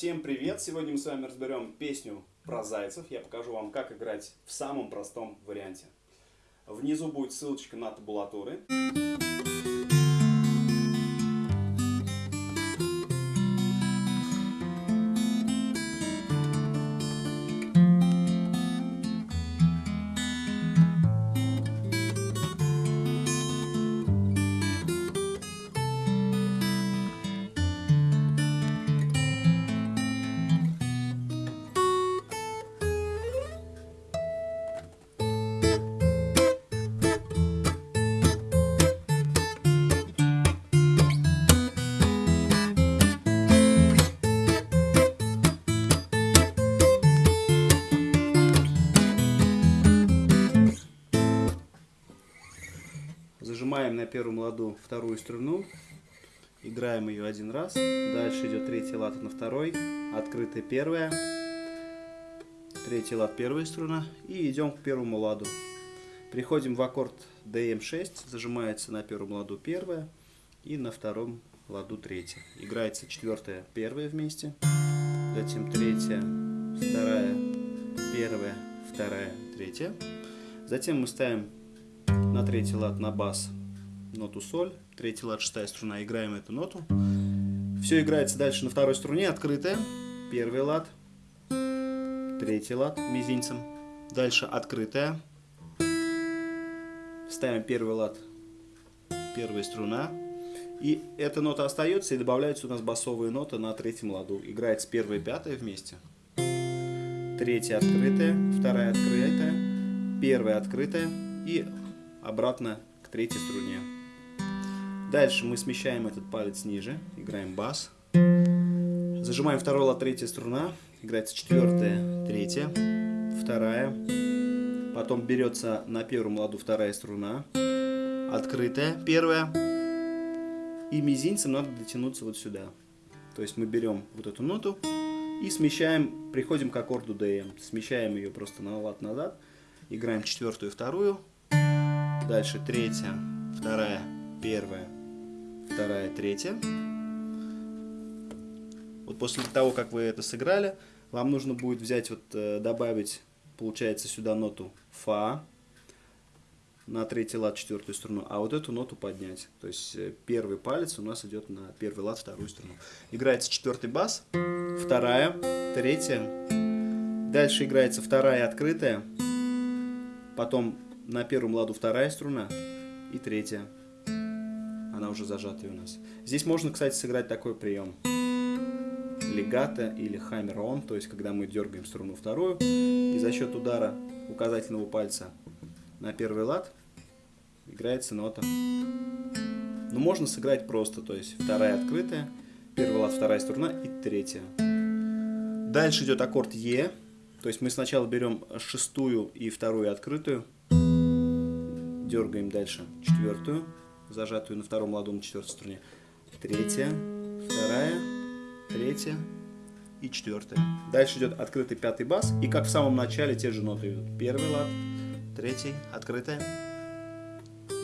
всем привет! Сегодня мы с вами разберем песню про зайцев. Я покажу вам, как играть в самом простом варианте. Внизу будет ссылочка на табулатуры. Зажимаем на первом ладу вторую струну, играем ее один раз, дальше идет третья лата на второй, открытая первая, третий лад первая струна. И идем к первому ладу. Приходим в аккорд DM6, зажимается на первом ладу первая и на втором ладу третья. Играется четвертая, первая вместе, затем третья, вторая, первая, вторая, третья. Затем мы ставим на третий лад на бас ноту соль, третий лад, шестая струна, играем эту ноту. Все играется дальше на второй струне, открытая, первый лад, третий лад мизинцем, дальше открытая, ставим первый лад, первая струна, и эта нота остается, и добавляются у нас басовые ноты на третьем ладу. Играется первая и пятая вместе. Третья открытая, вторая открытая, первая открытая и обратно к третьей струне. Дальше мы смещаем этот палец ниже, играем бас. Зажимаем второй лад, третья струна, играется четвертая, третья, вторая. Потом берется на первом ладу вторая струна, открытая, первая. И мизинцем надо дотянуться вот сюда. То есть мы берем вот эту ноту и смещаем, приходим к аккорду DM. Смещаем ее просто на лад назад, играем четвертую, вторую, Дальше третья, вторая, первая, вторая, третья. Вот после того, как вы это сыграли, вам нужно будет взять, вот э, добавить, получается, сюда ноту фа на третий лад, четвертую струну, а вот эту ноту поднять. То есть э, первый палец у нас идет на первый лад, вторую струну. Играется четвертый бас, вторая, третья. Дальше играется вторая открытая, потом на первом ладу вторая струна и третья. Она уже зажатая у нас. Здесь можно, кстати, сыграть такой прием. Легато или хаммер-он, то есть когда мы дергаем струну вторую, и за счет удара указательного пальца на первый лад играется нота. Но можно сыграть просто, то есть вторая открытая, первый лад, вторая струна и третья. Дальше идет аккорд Е, то есть мы сначала берем шестую и вторую открытую, Дергаем дальше четвертую, зажатую на втором ладу на четвертой струне. Третья, вторая, третья и четвертая. Дальше идет открытый пятый бас. И как в самом начале те же ноты идут. Первый лад, третий, открытая,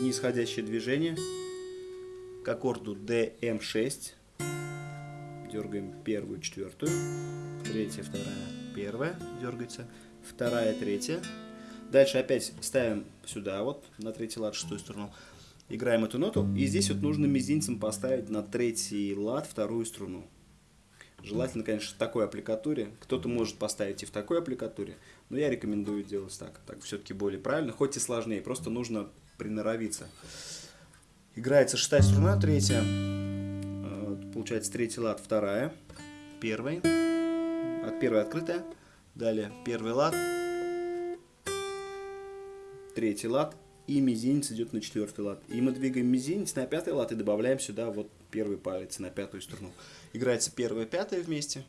нисходящее движение к аккорду DM6. Дергаем первую, четвертую, третья, вторая, первая, дергается, вторая, третья, Дальше опять ставим сюда, вот, на третий лад, шестую струну. Играем эту ноту. И здесь вот нужно мизинцем поставить на третий лад вторую струну. Желательно, конечно, в такой аппликатуре. Кто-то может поставить и в такой аппликатуре. Но я рекомендую делать так. Так все-таки более правильно. Хоть и сложнее. Просто нужно приноровиться. Играется шестая струна, третья. Э, получается третий лад, вторая. Первый. От первой открытая. Далее первый лад, третий лад, и мизинец идет на четвертый лад. И мы двигаем мизинец на пятый лад и добавляем сюда вот первый палец на пятую струну. Играется первая, пятая вместе,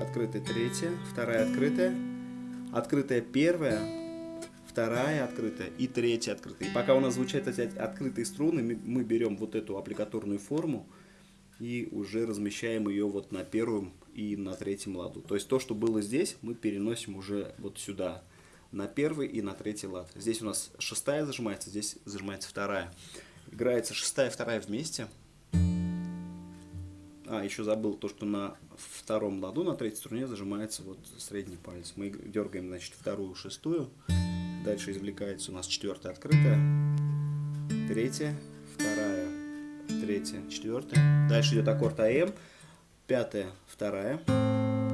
открытая третья, вторая открытая, открытая первая, вторая открытая и третья открытая. И пока у нас звучат эти открытые струны, мы берем вот эту аппликаторную форму и уже размещаем ее вот на первом и на третьем ладу. То есть то, что было здесь, мы переносим уже вот сюда на первый и на третий лад. Здесь у нас шестая зажимается, здесь зажимается вторая. Играется шестая и вторая вместе. А, еще забыл то, что на втором ладу, на третьей струне зажимается вот средний палец. Мы дергаем, значит, вторую, шестую. Дальше извлекается у нас четвертая открытая, третья, вторая, третья, четвертая. Дальше идет аккорд АМ, пятая, вторая,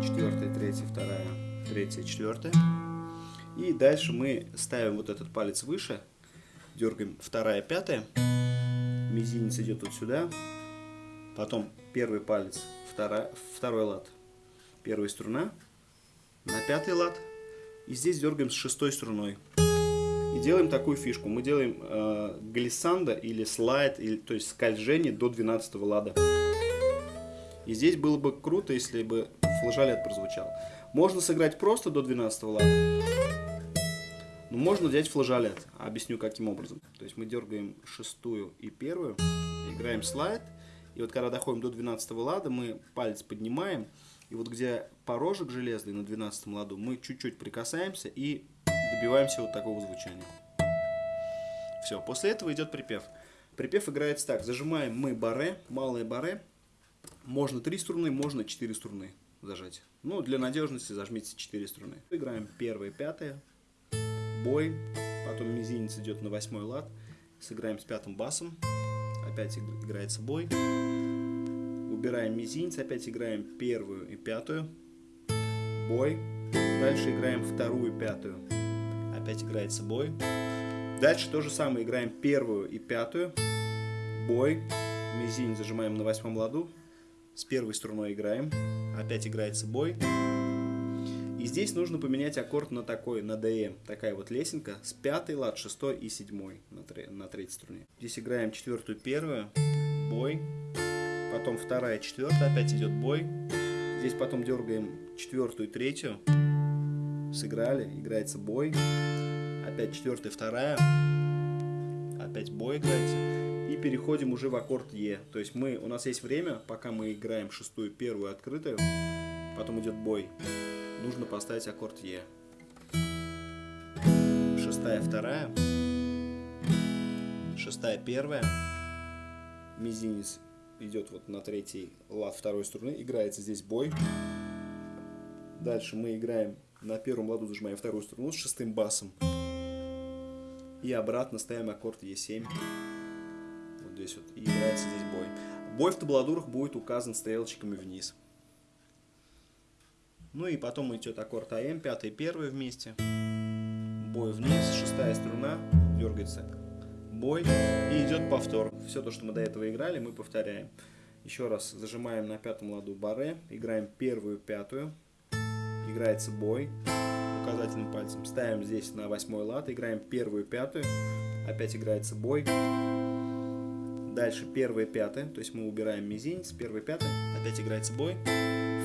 четвертая, третья, вторая, третья, четвертая. И дальше мы ставим вот этот палец выше, дергаем вторая, пятая, мизинец идет вот сюда, потом первый палец, вторая, второй лад, первая струна, на пятый лад, и здесь дергаем с шестой струной. И делаем такую фишку. Мы делаем э, глиссандо или слайд, или, то есть скольжение до 12 лада. И здесь было бы круто, если бы флажолет прозвучал. Можно сыграть просто до 12 лада. Но можно взять флажолет. Объясню каким образом. То есть мы дергаем шестую и первую, играем слайд. И вот когда доходим до 12 лада, мы палец поднимаем. И вот где порожек железный на 12 ладу, мы чуть-чуть прикасаемся и добиваемся вот такого звучания. Все, после этого идет припев. Припев играется так. Зажимаем мы баре, малые баре. Можно 3 струны, можно 4 струны зажать. Ну, для надежности зажмите 4 струны. Играем первые, пятые, бой, потом мизинец идет на восьмой лад, сыграем с пятым басом, опять играется бой, убираем мизинец, опять играем первую и пятую, бой, дальше играем вторую и пятую, опять играется бой. Дальше то же самое, играем первую и пятую, бой, мизинец зажимаем на восьмом ладу, с первой струной играем, опять играется бой. И здесь нужно поменять аккорд на такой, на ДМ. Такая вот лесенка с пятой лад, шестой и седьмой на, тре, на третьей струне. Здесь играем четвертую, первую, бой. Потом вторая, четвертая, опять идет бой. Здесь потом дергаем четвертую, третью, сыграли, играется бой, опять четвертая, вторая, опять бой играется, и переходим уже в аккорд Е. То есть мы, у нас есть время, пока мы играем шестую, первую, открытую, потом идет бой, нужно поставить аккорд Е. Шестая, вторая, шестая, первая, мизинец идет вот на третий лад второй струны, играется здесь бой. Дальше мы играем на первом ладу, зажимаем вторую струну с шестым басом. И обратно ставим аккорд Е7. Вот здесь вот. И играется здесь бой. Бой в табладурах будет указан стрелочками вниз. Ну и потом идет аккорд АМ, пятый первый вместе. Бой вниз, шестая струна, дергается бой и идет повтор. Все то, что мы до этого играли, мы повторяем. Еще раз зажимаем на пятом ладу баре, играем первую, пятую, играется бой. Указательным пальцем, ставим здесь на восьмой лад, играем первую, пятую, опять играется бой, дальше первая, пятая, то есть мы убираем мизинец, первая, пятая, опять играется бой,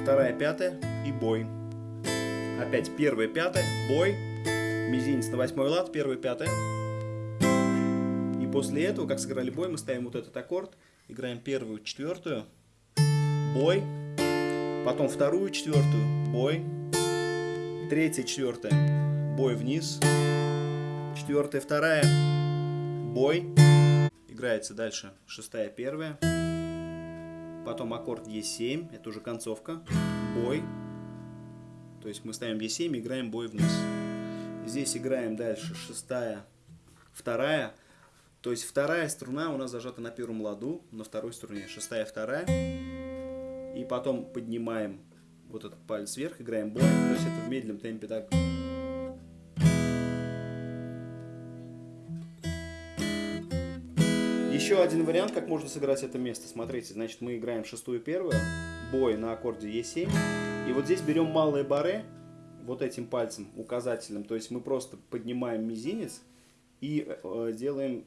вторая, пятая и бой, опять первая, пятая, бой, мизинец на восьмой лад, первая, пятая, после этого, как сыграли бой, мы ставим вот этот аккорд, играем первую, четвертую, бой, потом вторую, четвертую, бой, третья, четвертая, бой вниз, четвертая, вторая, бой, играется дальше шестая, первая, потом аккорд Е7, это уже концовка, бой, то есть мы ставим Е7, играем бой вниз. Здесь играем дальше шестая, вторая, то есть вторая струна у нас зажата на первом ладу, на второй струне. Шестая, вторая. И потом поднимаем вот этот палец вверх, играем бой. То есть это в медленном темпе так. Еще один вариант, как можно сыграть это место. Смотрите, значит мы играем шестую первую, бой на аккорде Е7. И вот здесь берем малые баре, вот этим пальцем указательным. То есть мы просто поднимаем мизинец и э, делаем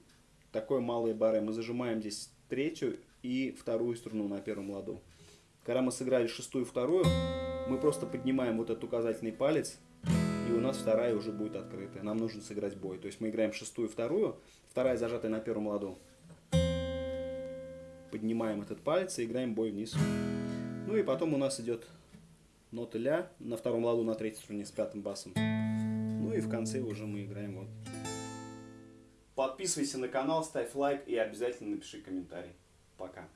такой малый баре. Мы зажимаем здесь третью и вторую струну на первом ладу. Когда мы сыграли шестую и вторую, мы просто поднимаем вот этот указательный палец, и у нас вторая уже будет открытая. Нам нужно сыграть бой. То есть мы играем шестую и вторую, вторая зажатая на первом ладу. Поднимаем этот палец и играем бой вниз. Ну и потом у нас идет нота ля на втором ладу на третьей струне с пятым басом. Ну и в конце уже мы играем вот Подписывайся на канал, ставь лайк и обязательно напиши комментарий. Пока.